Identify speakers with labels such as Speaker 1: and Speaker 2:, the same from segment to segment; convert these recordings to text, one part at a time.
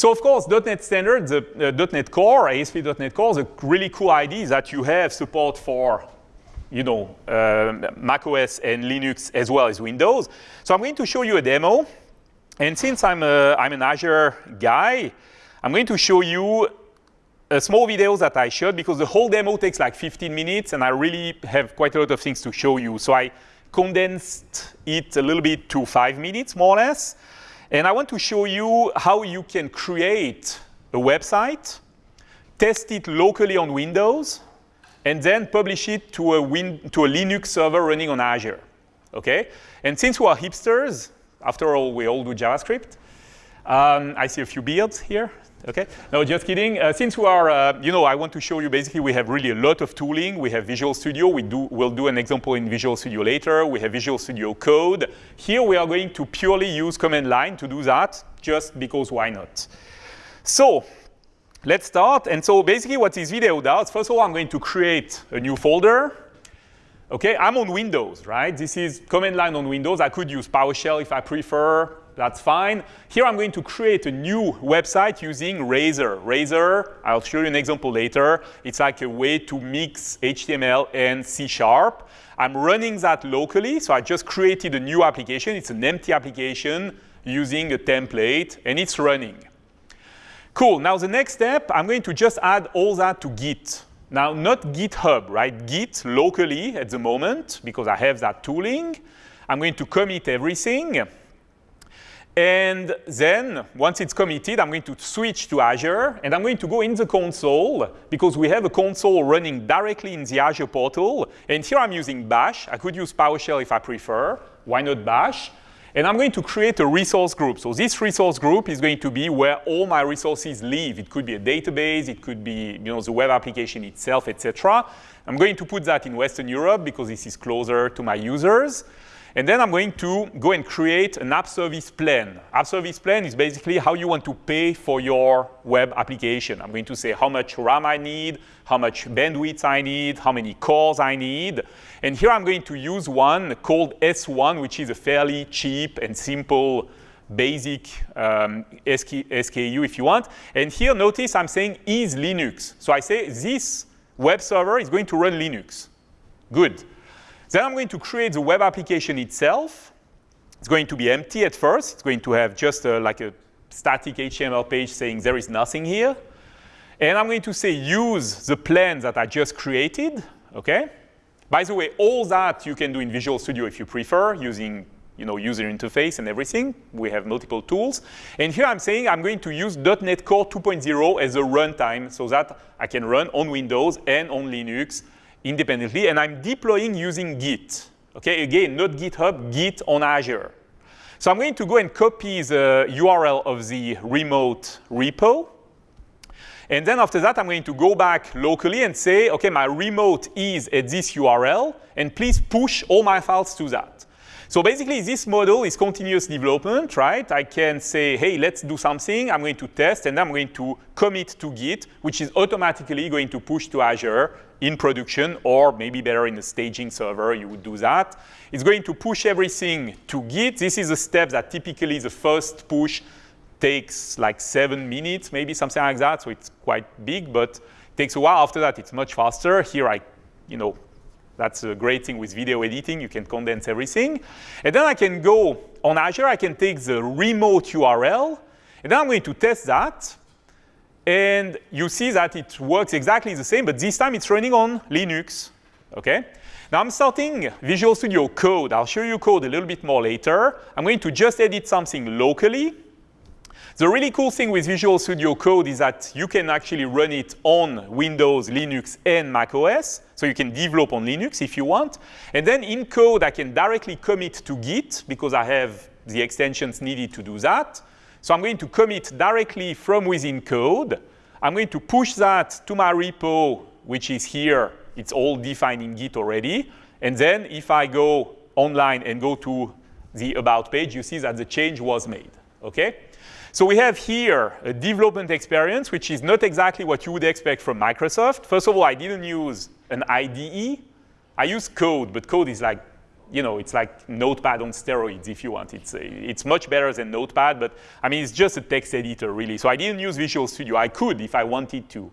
Speaker 1: So of course, .NET Standard, the uh, .NET Core, ASP.NET Core, the really cool idea that you have support for you know, uh, macOS and Linux as well as Windows. So I'm going to show you a demo. And since I'm, a, I'm an Azure guy, I'm going to show you a small video that I shot because the whole demo takes like 15 minutes and I really have quite a lot of things to show you. So I condensed it a little bit to five minutes more or less. And I want to show you how you can create a website, test it locally on Windows, and then publish it to a, win to a Linux server running on Azure. Okay? And since we are hipsters, after all, we all do JavaScript. Um, I see a few beards here. Okay, no, just kidding. Uh, since we are, uh, you know, I want to show you basically we have really a lot of tooling. We have Visual Studio. We do, we'll do an example in Visual Studio later. We have Visual Studio Code. Here we are going to purely use command line to do that, just because why not? So let's start. And so basically what this video does, first of all, I'm going to create a new folder. Okay, I'm on Windows, right? This is command line on Windows. I could use PowerShell if I prefer. That's fine. Here I'm going to create a new website using Razor. Razor, I'll show you an example later. It's like a way to mix HTML and C Sharp. I'm running that locally, so I just created a new application. It's an empty application using a template, and it's running. Cool, now the next step, I'm going to just add all that to Git. Now, not GitHub, right? Git locally at the moment, because I have that tooling. I'm going to commit everything. And then, once it's committed, I'm going to switch to Azure, and I'm going to go in the console, because we have a console running directly in the Azure portal. And here I'm using Bash. I could use PowerShell if I prefer. Why not Bash? And I'm going to create a resource group. So this resource group is going to be where all my resources live. It could be a database, it could be you know, the web application itself, etc. I'm going to put that in Western Europe because this is closer to my users. And then I'm going to go and create an app service plan. App service plan is basically how you want to pay for your web application. I'm going to say how much RAM I need, how much bandwidth I need, how many cores I need. And here I'm going to use one called S1, which is a fairly cheap and simple basic um, SKU if you want. And here notice I'm saying is Linux. So I say this web server is going to run Linux. Good. Then I'm going to create the web application itself. It's going to be empty at first. It's going to have just a, like a static HTML page saying there is nothing here. And I'm going to say use the plan that I just created, okay? By the way, all that you can do in Visual Studio if you prefer, using you know, user interface and everything. We have multiple tools. And here I'm saying I'm going to use .NET Core 2.0 as a runtime so that I can run on Windows and on Linux independently, and I'm deploying using Git. Okay, again, not GitHub, Git on Azure. So I'm going to go and copy the URL of the remote repo. And then after that, I'm going to go back locally and say, OK, my remote is at this URL, and please push all my files to that. So basically, this model is continuous development, right? I can say, hey, let's do something. I'm going to test, and I'm going to commit to Git, which is automatically going to push to Azure in production, or maybe better in the staging server, you would do that. It's going to push everything to Git. This is a step that typically the first push takes like seven minutes, maybe something like that. So it's quite big, but takes a while. After that, it's much faster. Here, I, you know, that's a great thing with video editing. You can condense everything. And then I can go on Azure. I can take the remote URL. And then I'm going to test that. And you see that it works exactly the same, but this time it's running on Linux. Okay? Now I'm starting Visual Studio Code. I'll show you code a little bit more later. I'm going to just edit something locally. The really cool thing with Visual Studio Code is that you can actually run it on Windows, Linux, and Mac OS. So you can develop on Linux if you want. And then in code, I can directly commit to Git because I have the extensions needed to do that. So I'm going to commit directly from within code. I'm going to push that to my repo, which is here. It's all defined in Git already. And then if I go online and go to the About page, you see that the change was made. Okay? So we have here a development experience, which is not exactly what you would expect from Microsoft. First of all, I didn't use an IDE. I use code, but code is like you know, it's like Notepad on steroids if you want. It's, it's much better than Notepad, but I mean, it's just a text editor really. So I didn't use Visual Studio. I could if I wanted to.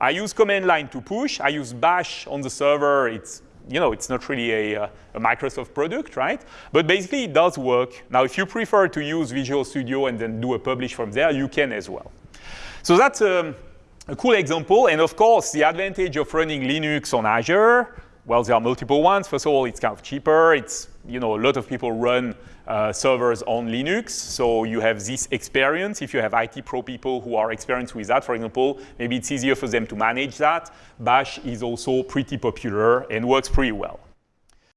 Speaker 1: I use command line to push. I use bash on the server. It's, you know, it's not really a, a, Microsoft product, right? But basically it does work. Now, if you prefer to use Visual Studio and then do a publish from there, you can as well. So that's um, a cool example. And of course, the advantage of running Linux on Azure, well, there are multiple ones. First of all, it's kind of cheaper. It's, you know, a lot of people run uh, servers on Linux. So you have this experience. If you have IT pro people who are experienced with that, for example, maybe it's easier for them to manage that. Bash is also pretty popular and works pretty well.